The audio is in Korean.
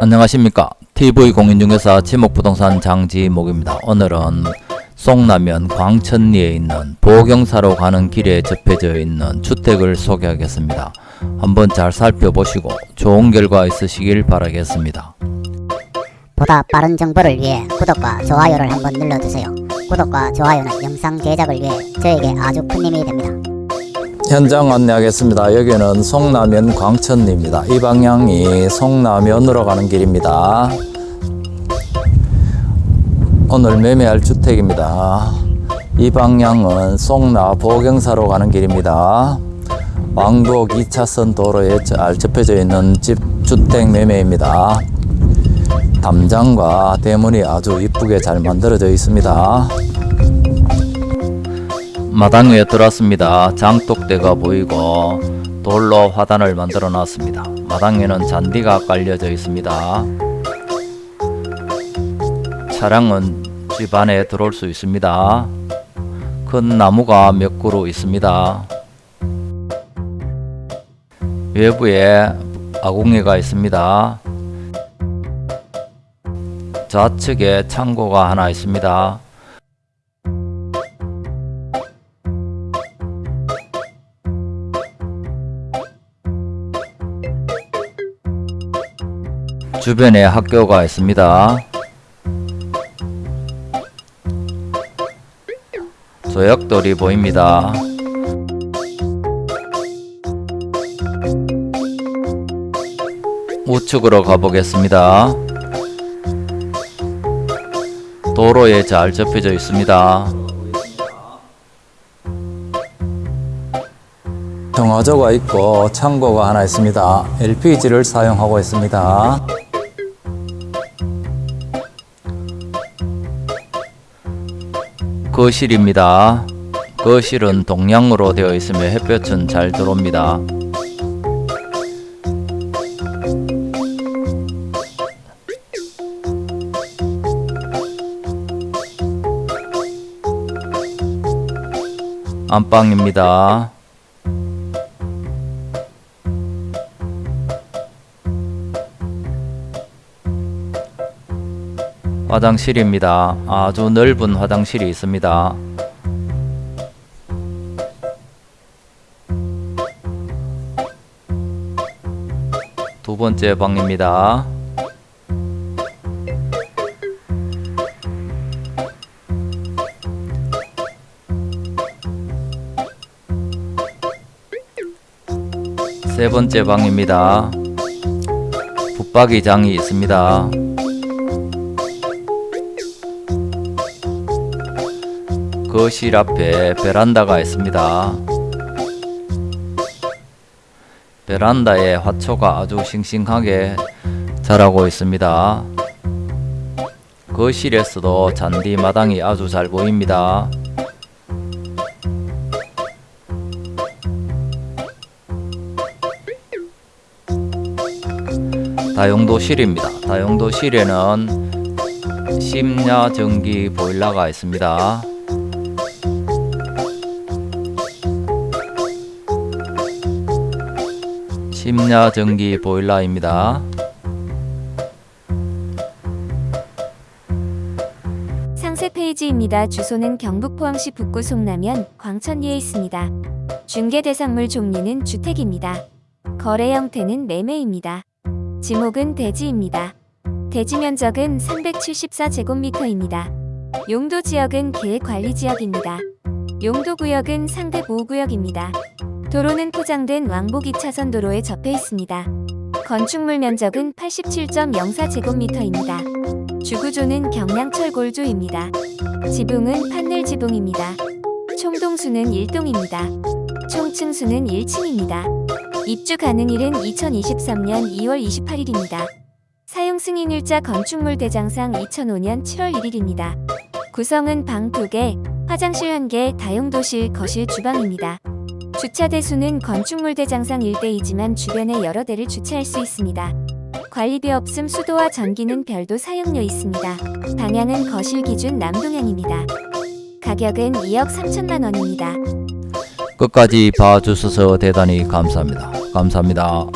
안녕하십니까 TV공인중개사 지목부동산 장지목입니다 오늘은 송라면 광천리에 있는 보경사로 가는 길에 접해져 있는 주택을 소개하겠습니다 한번 잘 살펴보시고 좋은 결과 있으시길 바라겠습니다 보다 빠른 정보를 위해 구독과 좋아요를 한번 눌러주세요. 구독과 좋아요는 영상 제작을 위해 저에게 아주 큰 힘이 됩니다. 현장 안내하겠습니다. 여기는 송라면 광천리입니다. 이 방향이 송라면으로 가는 길입니다. 오늘 매매할 주택입니다. 이 방향은 송라 보경사로 가는 길입니다. 왕복 2차선 도로에 잘 접혀져 있는 집 주택 매매입니다. 담장과 대문이 아주 이쁘게 잘 만들어져 있습니다 마당 위에 들어왔습니다. 장독대가 보이고 돌로 화단을 만들어 놨습니다. 마당 에는 잔디가 깔려져 있습니다. 차량은 집 안에 들어올 수 있습니다. 큰 나무가 몇 그루 있습니다. 외부에 아궁이가 있습니다. 좌측에 창고가 하나 있습니다. 주변에 학교가 있습니다. 조약돌이 보입니다. 우측으로 가보겠습니다. 도로에 잘 접혀져 있습니다. 정화조가 있고 창고가 하나 있습니다. LPG를 사용하고 있습니다. 거실입니다. 거실은 동양으로 되어 있으며 햇볕은 잘 들어옵니다. 안방입니다. 화장실입니다. 아주 넓은 화장실이 있습니다. 두 번째 방입니다. 세 번째 방입니다. 붙박이장이 있습니다. 거실 앞에 베란다가 있습니다. 베란다에 화초가 아주 싱싱하게 자라고 있습니다. 거실에서도 잔디 마당이 아주 잘 보입니다. 다용도실입니다. 다용도실에는 심야 전기 보일러가 있습니다. 심야 전기 보일러입니다. 상세 페이지입니다. 주소는 경북 포항시 북구 송라면 광천리에 있습니다. 중개 대상물 종류는 주택입니다. 거래 형태는 매매입니다. 지목은 대지입니다. 대지 면적은 374제곱미터입니다. 용도 지역은 계획관리지역입니다. 용도 구역은 상대 보호구역입니다. 도로는 포장된 왕복 2차선 도로에 접해 있습니다. 건축물 면적은 87.04제곱미터입니다. 주구조는 경량철 골조입니다. 지붕은 판넬 지붕입니다. 총동수는 1동입니다. 총층수는 1층입니다. 입주 가능일은 2023년 2월 28일입니다. 사용 승인일자 건축물 대장상 2005년 7월 1일입니다. 구성은 방 2개, 화장실 1개, 다용도실, 거실, 주방입니다. 주차 대수는 건축물 대장상 1대이지만 주변에 여러 대를 주차할 수 있습니다. 관리비 없음 수도와 전기는 별도 사용료 있습니다. 방향은 거실 기준 남동향입니다. 가격은 2억 3천만 원입니다. 끝까지 봐주셔서 대단히 감사합니다. 감사합니다.